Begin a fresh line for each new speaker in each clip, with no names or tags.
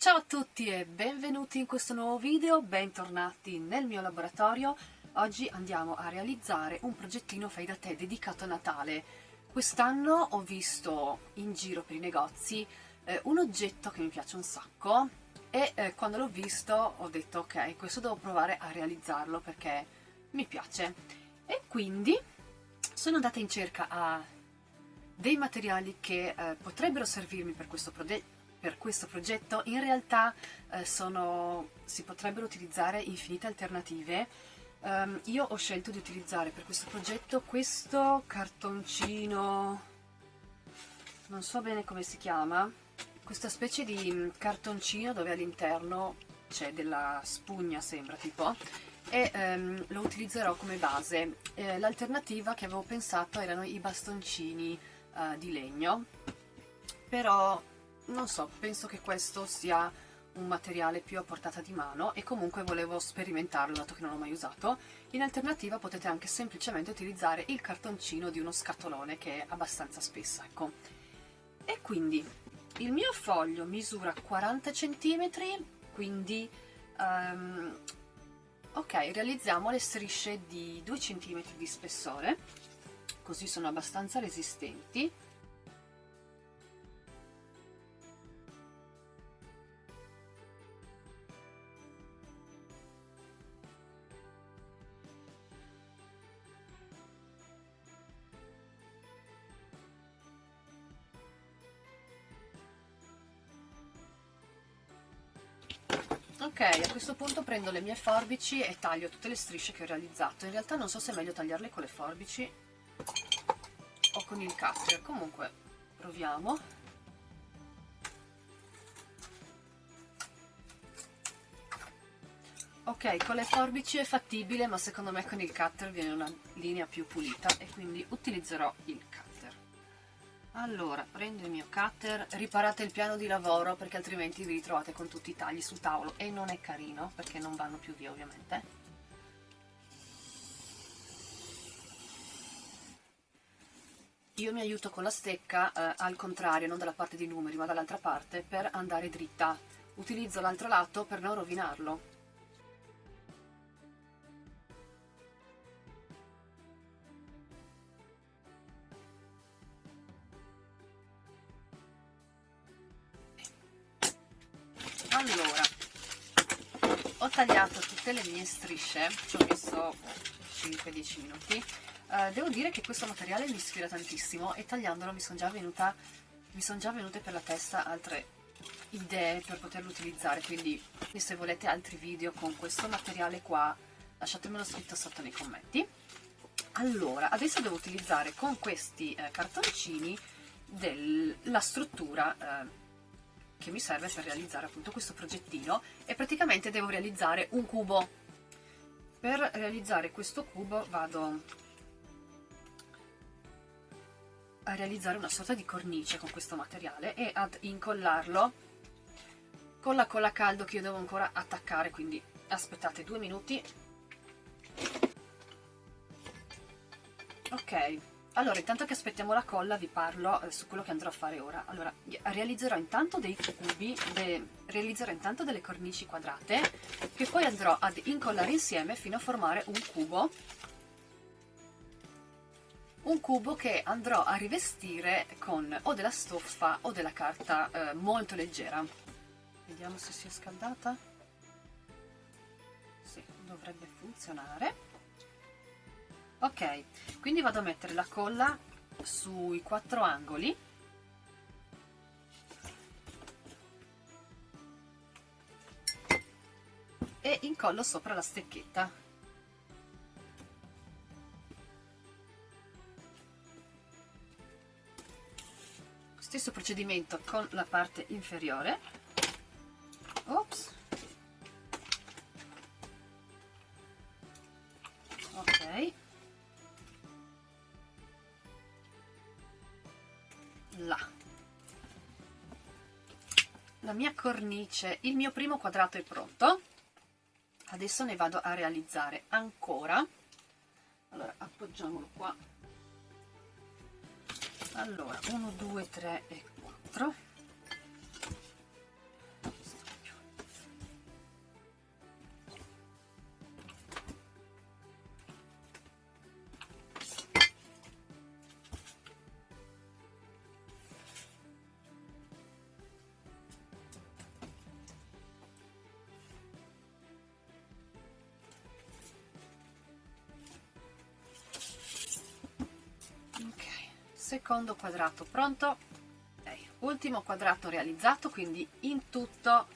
Ciao a tutti e benvenuti in questo nuovo video, bentornati nel mio laboratorio. Oggi andiamo a realizzare un progettino fai da te dedicato a Natale. Quest'anno ho visto in giro per i negozi eh, un oggetto che mi piace un sacco e eh, quando l'ho visto ho detto ok, questo devo provare a realizzarlo perché mi piace. E quindi sono andata in cerca a dei materiali che eh, potrebbero servirmi per questo, per questo, progetto, in realtà eh, sono, si potrebbero utilizzare infinite alternative. Um, io ho scelto di utilizzare per questo progetto questo cartoncino, non so bene come si chiama, questa specie di mm, cartoncino dove all'interno c'è della spugna sembra tipo e um, lo utilizzerò come base. Eh, L'alternativa che avevo pensato erano i bastoncini uh, di legno però non so, penso che questo sia un materiale più a portata di mano e comunque volevo sperimentarlo dato che non l'ho mai usato. In alternativa potete anche semplicemente utilizzare il cartoncino di uno scatolone che è abbastanza spesso ecco. E quindi il mio foglio misura 40 cm quindi um, ok realizziamo le strisce di 2 cm di spessore così sono abbastanza resistenti Ok, a questo punto prendo le mie forbici e taglio tutte le strisce che ho realizzato. In realtà non so se è meglio tagliarle con le forbici o con il cutter. Comunque proviamo. Ok con le forbici è fattibile ma secondo me con il cutter viene una linea più pulita e quindi utilizzerò il cutter allora prendo il mio cutter riparate il piano di lavoro perché altrimenti vi ritrovate con tutti i tagli sul tavolo. E non è carino perché non vanno più via ovviamente. Io mi aiuto con la stecca eh, al contrario, non dalla parte dei numeri ma dall'altra parte per andare dritta. Utilizzo l'altro lato per non rovinarlo ho tagliato tutte le mie strisce ci ho messo 5-10 minuti Uh, devo dire che questo materiale mi ispira tantissimo e tagliandolo mi sono già, son già venute per la testa altre idee per poterlo utilizzare, quindi se volete altri video con questo materiale qua lasciatemelo scritto sotto nei commenti. Allora, adesso devo utilizzare con questi eh, cartoncini del, la struttura eh, che mi serve per realizzare appunto questo progettino e praticamente devo realizzare un cubo. Per realizzare questo cubo vado a realizzare una sorta di cornice con questo materiale e ad incollarlo. Con la colla a caldo che io devo ancora attaccare quindi aspettate due minuti. Ok allora intanto che aspettiamo la colla vi parlo eh, su quello che andrò a fare ora. Allora realizzerò intanto dei cubi de, realizzerò intanto delle cornici quadrate che poi andrò ad incollare insieme fino a formare un cubo. Un cubo che andrò a rivestire con o della stoffa o della carta eh, molto leggera. Vediamo se si è scaldata. Sì, dovrebbe funzionare ok, quindi vado a mettere la colla sui quattro angoli. E incollo sopra la stecchetta. Stesso procedimento con la parte inferiore. Ops la mia cornice il mio primo quadrato è pronto. Adesso ne vado a realizzare ancora. Allora appoggiamolo qua. Allora 1 2 3 e secondo quadrato. Pronto? Okay. ultimo quadrato realizzato quindi in tutto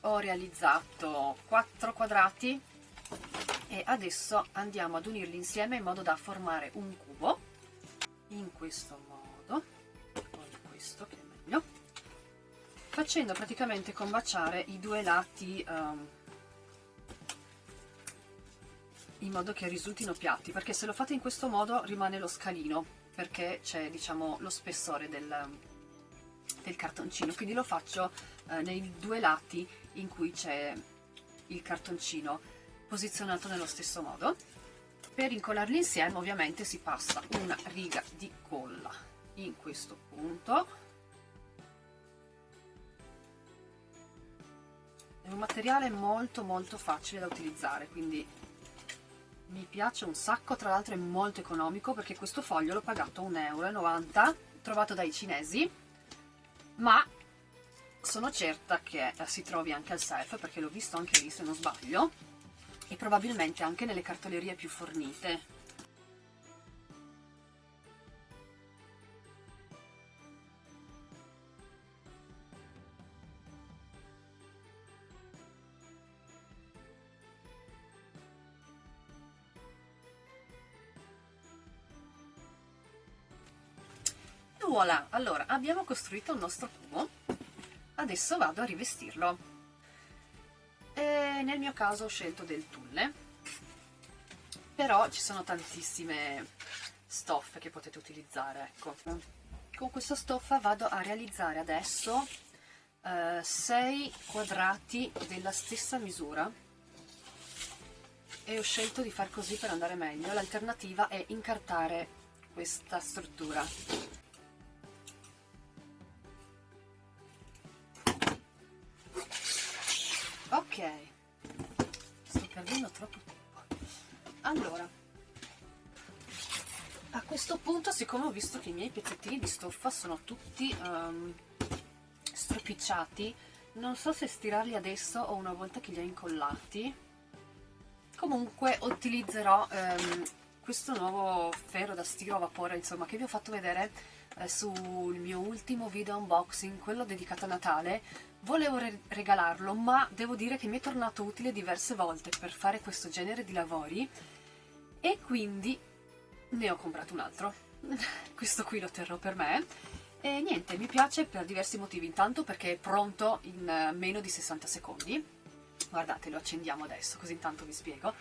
ho realizzato 4 quadrati. E adesso andiamo ad unirli insieme in modo da formare un cubo. In questo modo o questo che è meglio. Facendo praticamente combaciare i due lati um, in modo che risultino piatti perché se lo fate in questo modo rimane lo scalino perché c'è diciamo lo spessore del, del cartoncino. Quindi lo faccio eh, nei due lati in cui c'è il cartoncino posizionato nello stesso modo. Per incollarli insieme ovviamente si passa una riga di colla in questo punto. È un materiale molto molto facile da utilizzare quindi mi piace un sacco tra l'altro è molto economico perché questo foglio l'ho pagato 1,90 euro trovato dai cinesi ma sono certa che eh, si trovi anche al self perché l'ho visto anche lì se non sbaglio e probabilmente anche nelle cartolerie più fornite voilà allora abbiamo costruito il nostro cubo. Adesso vado a rivestirlo. E nel mio caso ho scelto del tulle. Però ci sono tantissime stoffe che potete utilizzare ecco. Con questa stoffa vado a realizzare adesso 6 eh, quadrati della stessa misura. E ho scelto di far così per andare meglio. L'alternativa è incartare questa struttura ok. Sto perdendo troppo tempo. Allora a questo punto siccome ho visto che i miei pezzettini di stoffa sono tutti um, stropicciati non so se stirarli adesso o una volta che li ho incollati. Comunque utilizzerò um, questo nuovo ferro da stiro a vapore insomma che vi ho fatto vedere eh, sul mio ultimo video unboxing quello dedicato a Natale volevo re regalarlo ma devo dire che mi è tornato utile diverse volte per fare questo genere di lavori e quindi ne ho comprato un altro. Questo qui lo terrò per me. E niente, mi piace per diversi motivi. Intanto perché è pronto in meno di 60 secondi. Guardate lo accendiamo adesso così intanto vi spiego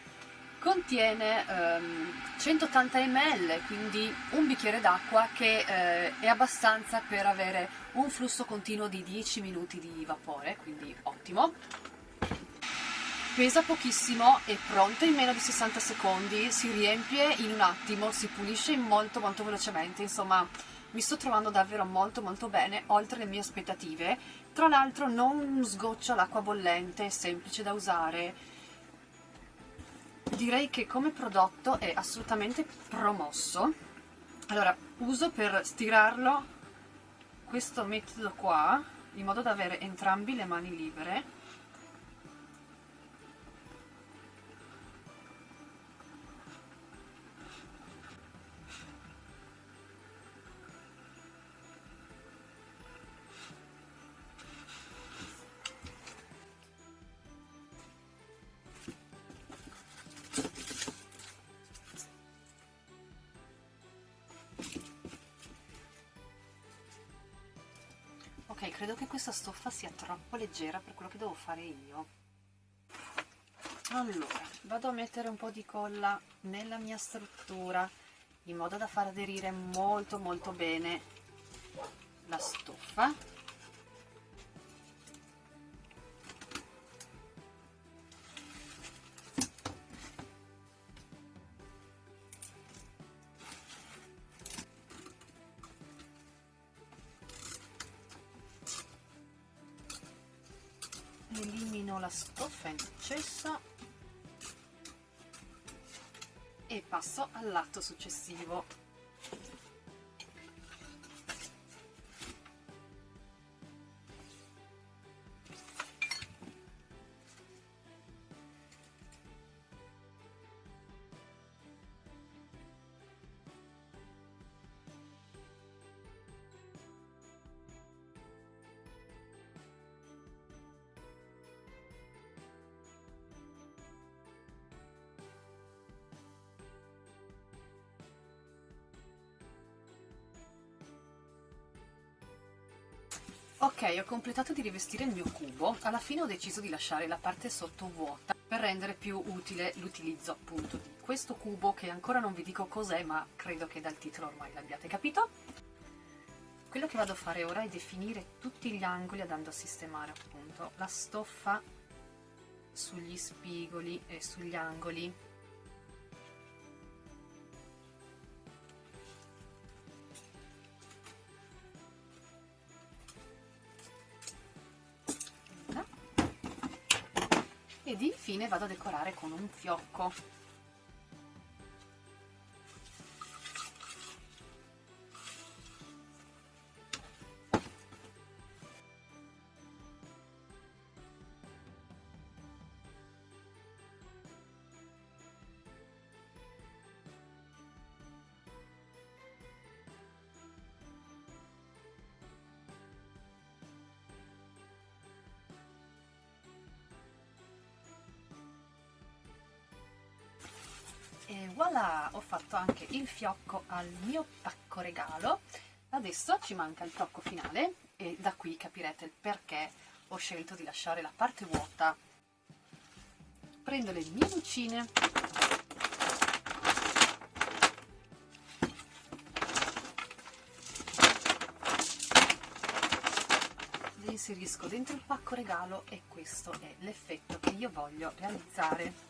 contiene um, 180 ml, quindi un bicchiere d'acqua che eh, è abbastanza per avere un flusso continuo di 10 minuti di vapore, quindi ottimo. Pesa pochissimo, è pronto in meno di 60 secondi, si riempie in un attimo, si pulisce molto molto velocemente, insomma mi sto trovando davvero molto molto bene, oltre le mie aspettative. Tra l'altro non sgoccia l'acqua bollente, è semplice da usare, direi che come prodotto è assolutamente promosso. Allora uso per stirarlo questo metodo qua in modo da avere entrambi le mani libere credo che questa stoffa sia troppo leggera per quello che devo fare io. Allora vado a mettere un po' di colla nella mia struttura in modo da far aderire molto molto bene la stoffa elimino la stoffa in eccesso e passo al lato successivo Ok, ho completato di rivestire il mio cubo, alla fine ho deciso di lasciare la parte sotto vuota per rendere più utile l'utilizzo appunto di questo cubo che ancora non vi dico cos'è ma credo che dal titolo ormai l'abbiate capito. Quello che vado a fare ora è definire tutti gli angoli andando a sistemare appunto la stoffa sugli spigoli e sugli angoli ed infine vado a decorare con un fiocco voilà ho fatto anche il fiocco al mio pacco regalo. Adesso ci manca il fiocco finale e da qui capirete il perché ho scelto di lasciare la parte vuota. Prendo le mie lucine. Le inserisco dentro il pacco regalo e questo è l'effetto che io voglio realizzare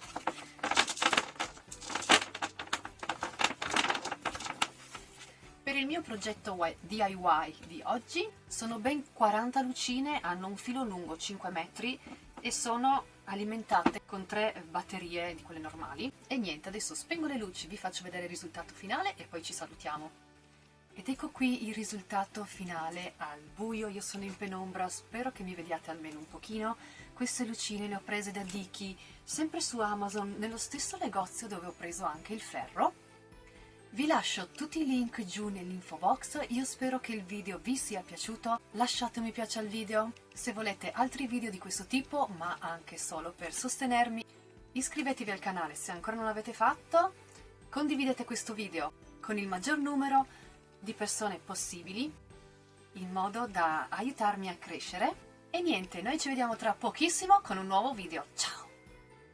il mio progetto DIY di oggi sono ben 40 lucine, hanno un filo lungo 5 metri e sono alimentate con tre batterie di quelle normali. E niente, adesso spengo le luci, vi faccio vedere il risultato finale e poi ci salutiamo. Ed ecco qui il risultato finale al buio, io sono in penombra, spero che mi vediate almeno un pochino. Queste lucine le ho prese da Dicky, sempre su Amazon, nello stesso negozio dove ho preso anche il ferro vi lascio tutti i link giù nell'info box, io spero che il video vi sia piaciuto, lasciate un mi piace al video, se volete altri video di questo tipo, ma anche solo per sostenermi, iscrivetevi al canale se ancora non l'avete fatto, condividete questo video con il maggior numero di persone possibili, in modo da aiutarmi a crescere, e niente, noi ci vediamo tra pochissimo con un nuovo video, ciao!